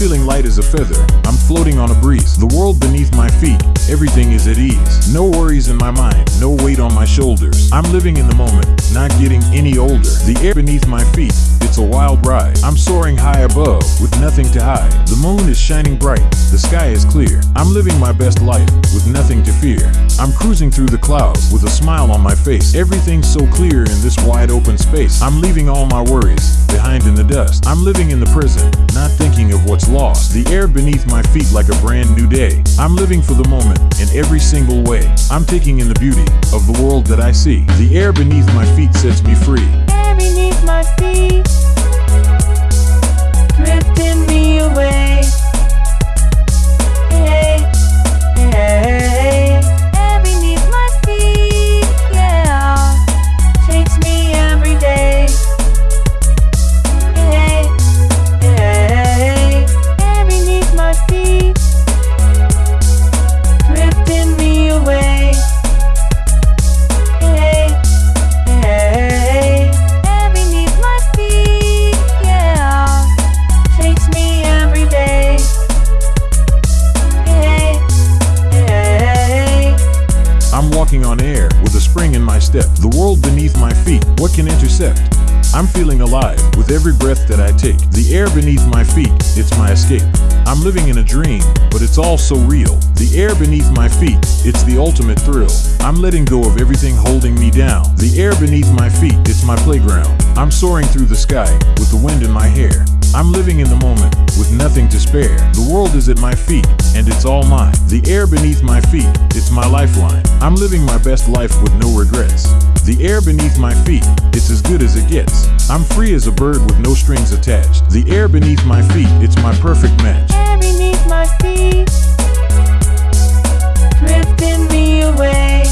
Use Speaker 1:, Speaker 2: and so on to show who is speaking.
Speaker 1: feeling light as a feather. I'm floating on a breeze. The world beneath my feet. Everything is at ease. No worries in my mind no weight on my shoulders. I'm living in the moment, not getting any older. The air beneath my feet, it's a wild ride. I'm soaring high above with nothing to hide. The moon is shining bright, the sky is clear. I'm living my best life with nothing to fear. I'm cruising through the clouds with a smile on my face. Everything's so clear in this wide open space. I'm leaving all my worries behind in the dust. I'm living in the present, not thinking of what's lost. The air beneath my feet like a brand new day. I'm living for the moment in every single way. I'm taking in the beauty of the world that I see. The air beneath my feet sets me free.
Speaker 2: Air beneath my feet,
Speaker 1: spring in my step. The world beneath my feet, what can intercept? I'm feeling alive with every breath that I take. The air beneath my feet, it's my escape. I'm living in a dream, but it's all so real. The air beneath my feet, it's the ultimate thrill. I'm letting go of everything holding me down. The air beneath my feet, it's my playground. I'm soaring through the sky with the wind in my hair. I'm living in the moment, with nothing to spare. The world is at my feet, and it's all mine. The air beneath my feet, it's my lifeline. I'm living my best life with no regrets. The air beneath my feet, it's as good as it gets. I'm free as a bird with no strings attached. The air beneath my feet, it's my perfect match.
Speaker 2: Air beneath my feet, drifting me away.